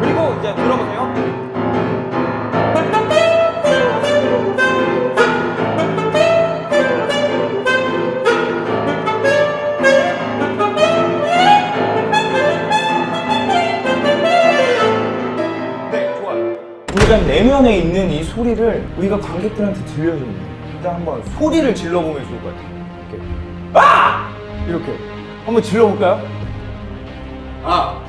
그리고 이제 들어보세요. 네, 좋아요. 우리가 내면에 있는 이 소리를 우리가 관객들한테 거예요. 일단 한번 소리를 질러보면 좋을 것 같아요. 이렇게. 아! 이렇게. 한번 질러볼까요? 아!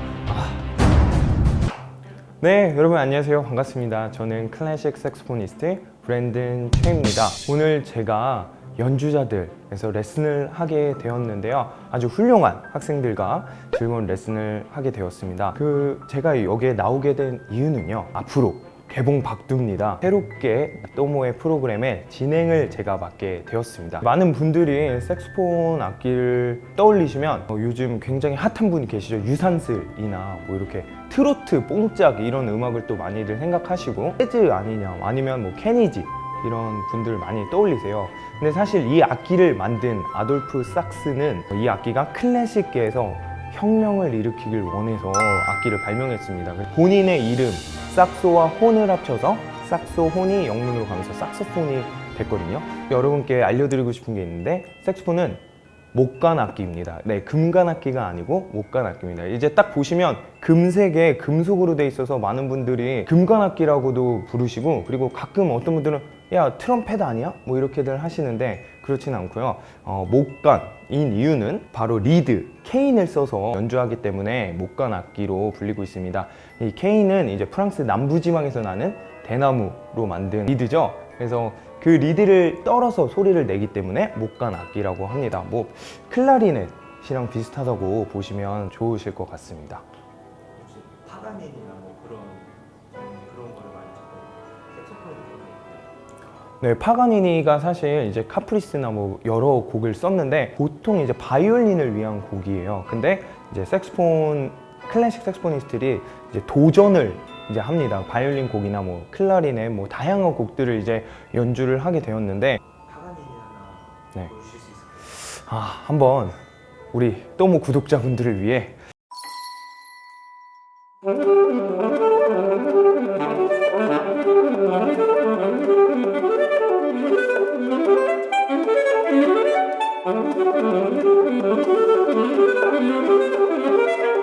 네, 여러분 안녕하세요. 반갑습니다. 저는 클래식 색소포니스트 브랜든 최입니다. 오늘 제가 연주자들에서 레슨을 하게 되었는데요. 아주 훌륭한 학생들과 즐거운 레슨을 하게 되었습니다. 그 제가 여기에 나오게 된 이유는요. 앞으로 개봉 박두입니다. 새롭게 또모의 프로그램의 진행을 제가 맡게 되었습니다. 많은 분들이 색소폰 악기를 떠올리시면 어, 요즘 굉장히 핫한 분이 계시죠. 유산슬이나 뭐 이렇게 트로트, 뽕짝 이런 음악을 또 많이들 생각하시고 재즈 아니냐 아니면 뭐 케니지 이런 분들 많이 떠올리세요. 근데 사실 이 악기를 만든 아돌프 sak스는 이 악기가 클래식계에서 혁명을 일으키길 원해서 악기를 발명했습니다. 본인의 이름 삭소와 혼을 합쳐서 삭소혼이 영문으로 가면서 sakso폰이 됐거든요. 여러분께 알려드리고 싶은 게 있는데 색소폰은 목관 악기입니다. 네, 금관 악기가 아니고 목관 악기입니다. 이제 딱 보시면 금색에 금속으로 돼 있어서 많은 분들이 금관 악기라고도 부르시고 그리고 가끔 어떤 분들은 야 트럼펫 아니야? 뭐 이렇게들 하시는데 그렇진 않고요. 어, 목관인 이유는 바로 리드 cane을 써서 연주하기 때문에 목관 악기로 불리고 있습니다. 이 cane은 이제 프랑스 남부지방에서 나는 대나무로 만든 리드죠. 그래서 그 리드를 떨어서 소리를 내기 때문에 목관 악기라고 합니다. 뭐 클라리넷이랑 비슷하다고 보시면 좋으실 것 같습니다. 혹시 파가닌이나 뭐 그런 음, 그런 거를 많이. 네, 파가니니가 사실 이제 카프리스나 뭐 여러 곡을 썼는데 보통 이제 바이올린을 위한 곡이에요. 근데 이제 색스폰 클래식 색스포니스트들이 이제 도전을 이제 합니다. 바이올린 곡이나 뭐 클라리넷 뭐 다양한 곡들을 이제 연주를 하게 되었는데 네. 아 한번 우리 또모 구독자분들을 위해.